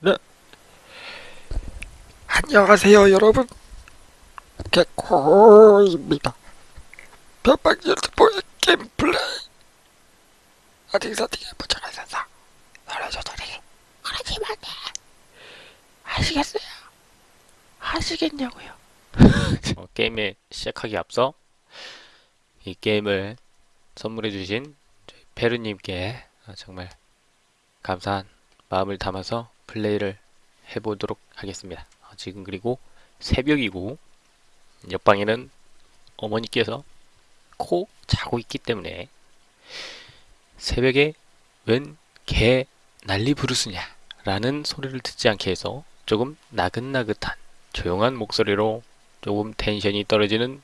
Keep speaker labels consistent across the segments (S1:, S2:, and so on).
S1: 네. 안녕하세요, 여러분. 개코입니다. 변방 유튜브의 게임 플레이. 어디 붙여가 있어서 노래 조절이 그러지만 돼. 아시겠어요? 아시겠냐고요?
S2: 어, 게임에 시작하기 앞서 이 게임을 선물해주신 페르님께 어, 정말 감사한 마음을 담아서 플레이를 해보도록 하겠습니다. 어, 지금 그리고 새벽이고 옆방에는 어머니께서 코 자고 있기 때문에 새벽에 웬 개 난리 부르스냐 라는 소리를 듣지 않게 해서 조금 나긋나긋한 조용한 목소리로 조금 텐션이 떨어지는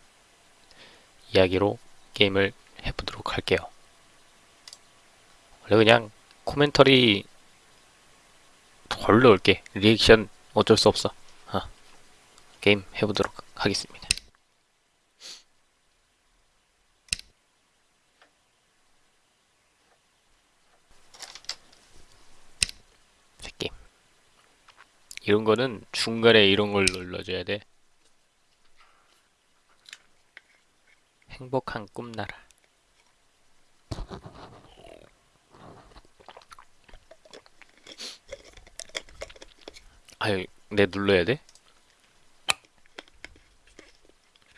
S2: 이야기로 게임을 해보도록 할게요. 원래 그냥 commentary 덜 넣을게. 리액션 어쩔 수 없어. 어. 게임 해보도록 하겠습니다. 새 게임. 이런 거는 중간에 이런 걸 눌러줘야 돼. 행복한 꿈나라. 아유, 내 눌러야 돼?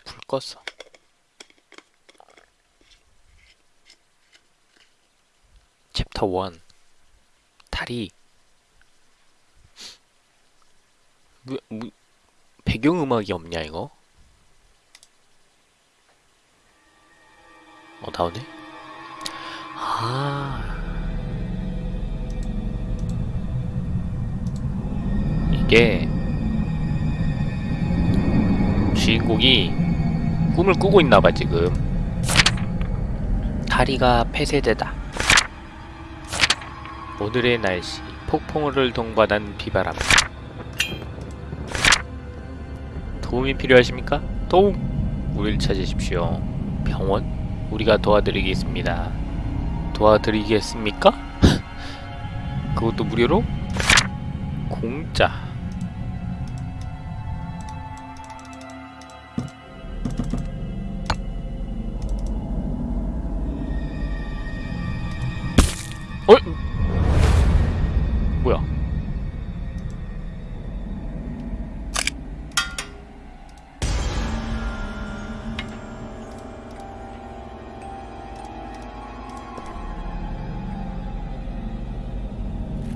S2: 불 껐어. 챕터 1 다리 뭐, 뭐, 배경음악이 없냐 이거? 어 나오네? 아 게 주인공이 꿈을 꾸고 있나봐 지금 다리가 폐쇄되다 오늘의 날씨 폭풍우를 동반한 비바람 도움이 필요하십니까? 도움! 우리를 찾으십시오 병원? 우리가 도와드리겠습니다 도와드리겠습니까? 그것도 무료로? 공짜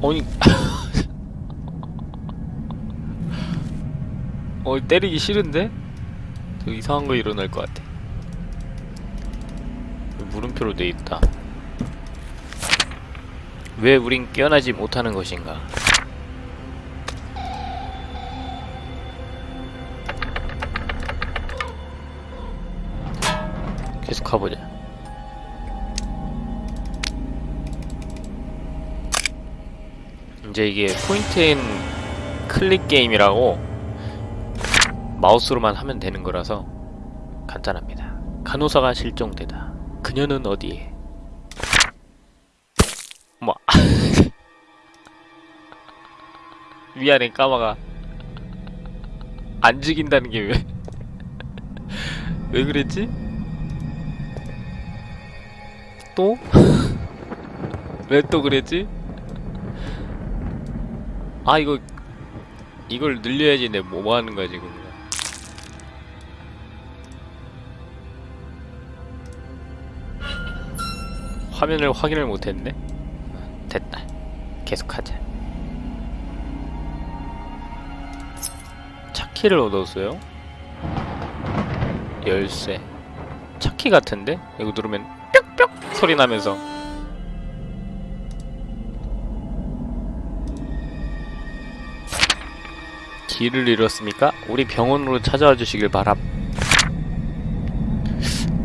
S2: 아니 어 때리기 싫은데? 저 이상한 거 일어날 것 같아. 물음표로 돼 있다. 왜 우린 깨어나지 못하는 것인가? 계속 가보자 이제 이게 포인트앤 클릭 게임이라고 마우스로만 하면 되는 거라서 간단합니다. 간호사가 실종되다. 그녀는 어디에? 뭐 미안해 까마가 안 죽인다는 게 왜? 왜 그랬지? 또? 왜 또 그랬지? 아 이거 이걸 늘려야지 내 뭐 하는 거야 지금. 화면을 확인을 못했네? 됐다. 계속하자. 차키를 얻었어요? 열쇠. 차키 같은데? 이거 누르면 뿅뿅 소리 나면서 길을 잃었습니까? 우리 병원으로 찾아와 주시길 바람.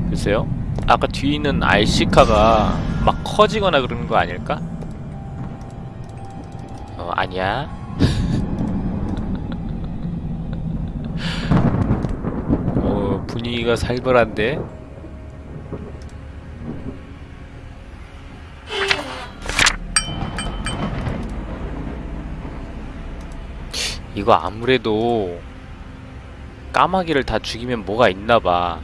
S2: 글쎄요. 아까 뒤에 있는 알시카가 막 커지거나 그러는 거 아닐까? 어, 아니야. 어, 분위기가 살벌한데? 이거 아무래도 까마귀를 다 죽이면 뭐가 있나봐.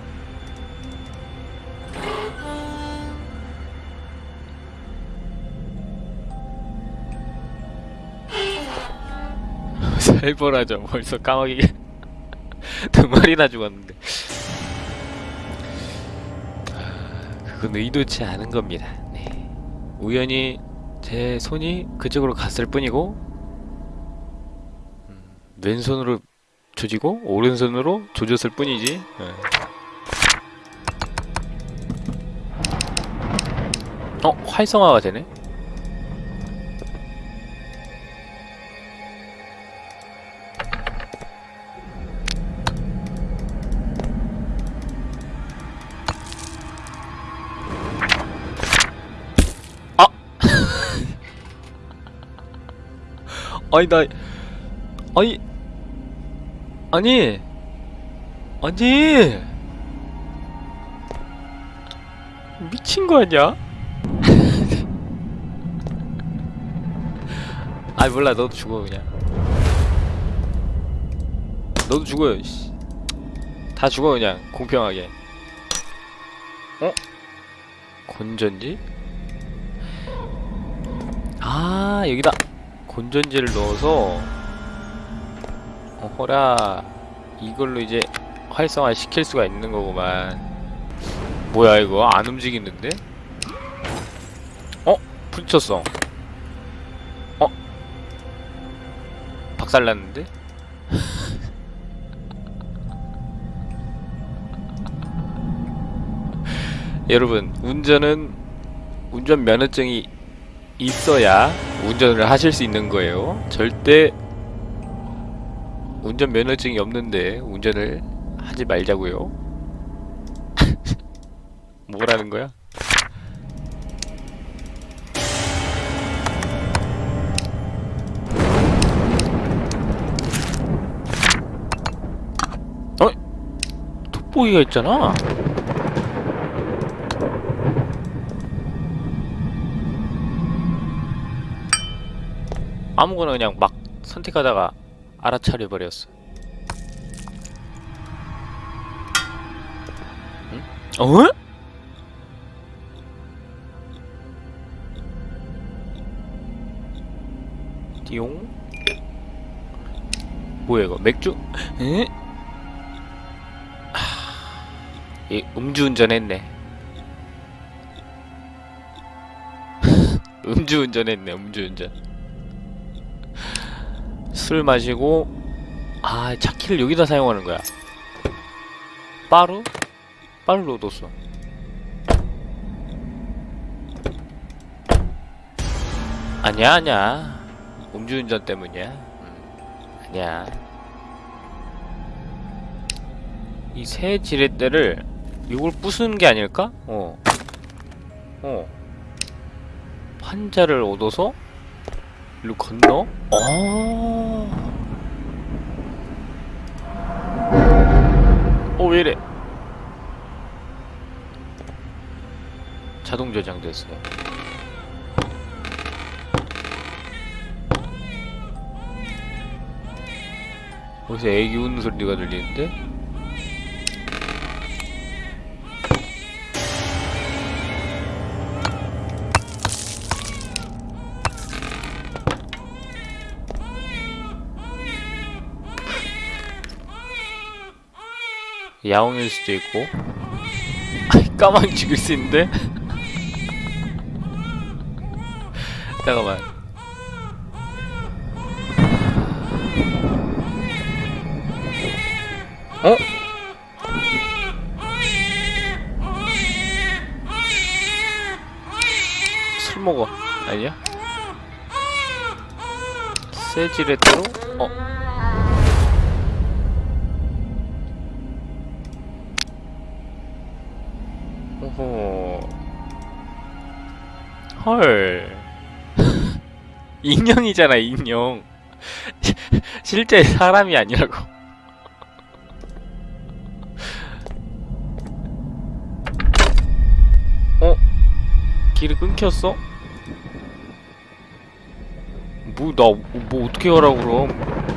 S2: 살벌하죠. 벌써 까마귀가 두 마리나 죽었는데. 그건 의도치 않은 겁니다. 네. 우연히 제 손이 그쪽으로 갔을 뿐이고 음, 왼손으로 조지고 오른손으로 조졌을 뿐이지. 예. 어 활성화가 되네. 아! 아니 나 아니 아니 아니 미친 거 아니야? 아 몰라 너도 죽어 그냥 너도 죽어요 씨. 다 죽어 그냥 공평하게 어? 건전지? 아 여기다 건전지를 넣어서 어허라 이걸로 이제 활성화 시킬 수가 있는 거구만 뭐야 이거 안 움직이는데? 어? 부딪혔어 어? 박살났는데? 여러분 운전은 운전 면허증이 있어야 운전을 하실 수 있는 거예요. 절대 운전 면허증이 없는데 운전을 하지 말자고요. 뭐라는 거야? 어? 돋보기가 있잖아. 아무거나 그냥 막 선택하다가 알아차려 버렸어. 응? 어? 띠용? 뭐야 이거 맥주? 에? 하... 이 음주운전 했네. 음주운전 했네 음주운전. 술 마시고 아 차키를 여기다 사용하는 거야 빠루? 빠루 넣어뒀어 아니야 아니야 음주운전 때문이야 음, 아니야 이 새 지렛대를 이걸 부수는 게 아닐까? 어. 어. 판자를 얻어서 일로 건너? 어. 어, 왜 이래? 자동 저장됐어요. 어디서 애기 우는 소리가 들리는데? 야옹일 수도 있고 까마귀 죽일 수 있는데? 잠깐만 어? 술 먹어 아니야? 세지레트로? 어? 오호. 헐. 인형이잖아, 인형. 실제 사람이 아니라고. 어? 길이 끊겼어? 뭐, 나, 뭐, 어떻게 하라고, 그럼.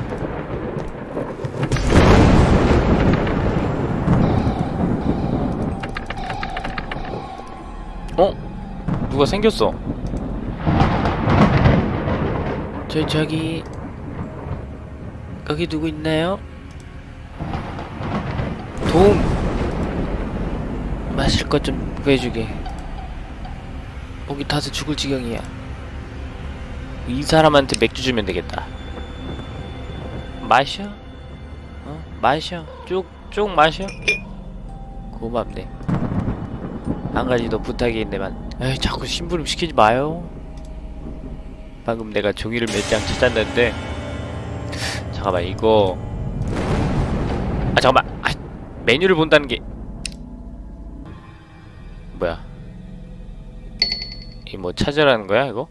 S2: 어? 누가 생겼어? 저 저기 거기 누구 있나요? 도움 마실 것 좀 구해주게 목이 타서 죽을 지경이야 이 사람한테 맥주 주면 되겠다 마셔 어? 마셔 쭉쭉 마셔 고맙네 한 가지 더 부탁이 있는데만. 에이 자꾸 심부름 시키지 마요. 방금 내가 종이를 몇 장 찾았는데. 잠깐만 이거. 아 잠깐만. 아, 메뉴를 본다는 게. 뭐야? 이 뭐 찾으라는 거야 이거?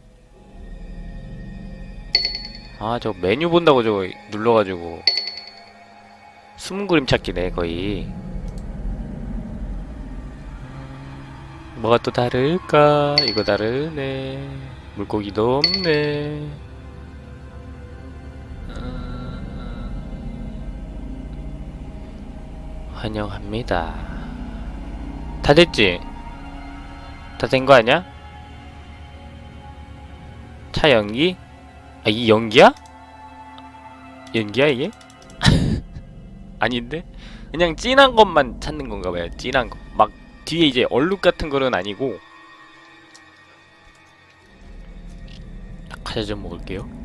S2: 아 저 메뉴 본다고 저거 눌러가지고. 숨은 그림 찾기네 거의 뭐가 또 다를까 이거 다르네 물고기도 없네 아, 환영합니다 다 됐지? 다 된 거 아니야? 차 연기? 아, 이 연기야? 연기야, 이게? 아닌데? 그냥 진한 것만 찾는 건가 봐요. 진한 거. 막 뒤에 이제 얼룩 같은 거는 아니고. 과자 좀 먹을게요.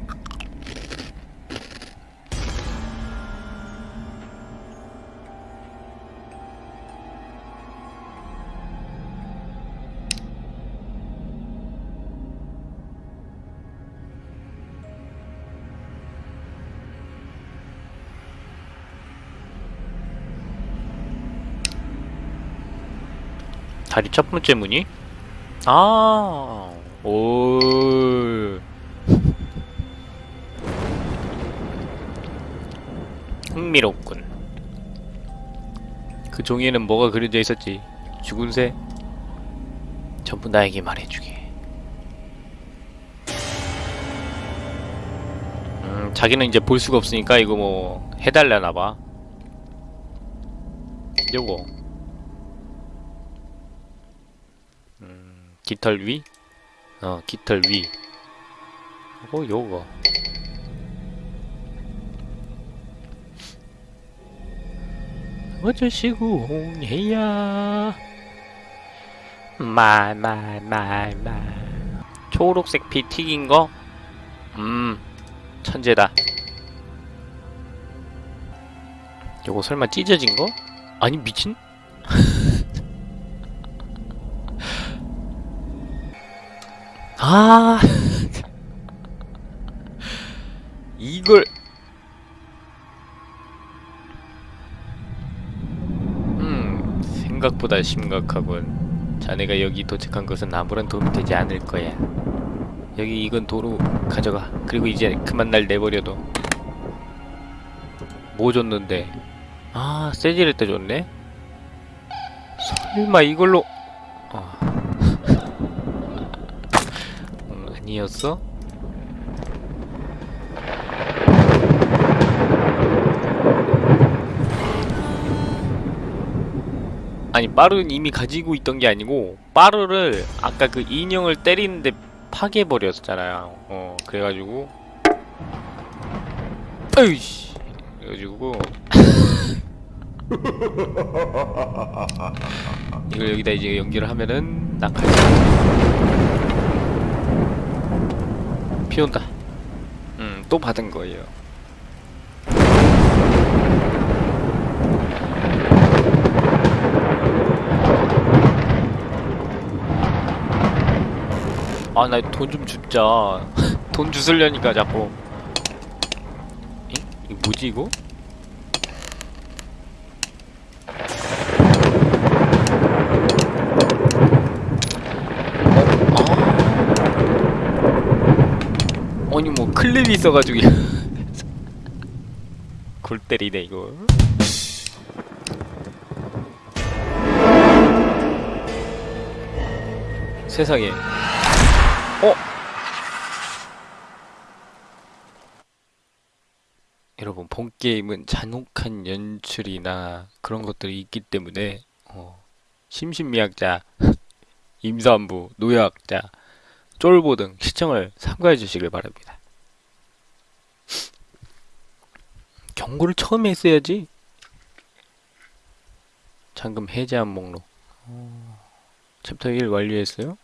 S2: 다리 첫 번째 문이? 아, 오. 흥미롭군. 그 종이에는 뭐가 그려져 있었지? 죽은 새? 전부 나에게 말해주게. 음, 자기는 이제 볼 수가 없으니까 이거 뭐 해달라나봐. 요거. 깃털 위? 어, 깃털 위. 어, 요거. 어쩌시고 해야 말말말말 초록색 피 튀긴 거? 음 천재다 요거 설마 찢어진 거? 아니 미친? 아. 이걸. 음 생각보다 심각하군. 자네가 여기 도착한 것은 아무런 도움이 되지 않을 거야. 여기 이건 도로 가져가. 그리고 이제 그만 날 내버려둬. 뭐 줬는데? 아 세지를 때 줬네? 설마 이걸로 음, 아니었어? 아니 빠르는 이미 가지고 있던 게 아니고 빠르를 아까 그 인형을 때리는데 파괴해버렸잖아요. 어 그래가지고. 으이씨. 그래가지고. 이걸 여기다 이제 연결을 하면은 낙하지 비 온다 음 또 받은 거예요 아 나 돈 좀 줍자 돈 주술려니까 자꾸 에? 이거 뭐지 이거? 어? 아 아니 뭐 클립이 있어가지고 골 때리네 이거 세상에 어? 여러분 본 게임은 잔혹한 연출이나 그런 것들이 있기 때문에 어, 심신미약자 임산부, 노약자, 쫄보 등 시청을 삼가해 주시길 바랍니다. 경고를 처음에 했어야지. 잠금 해제한 목록. 어, 챕터 1 완료했어요?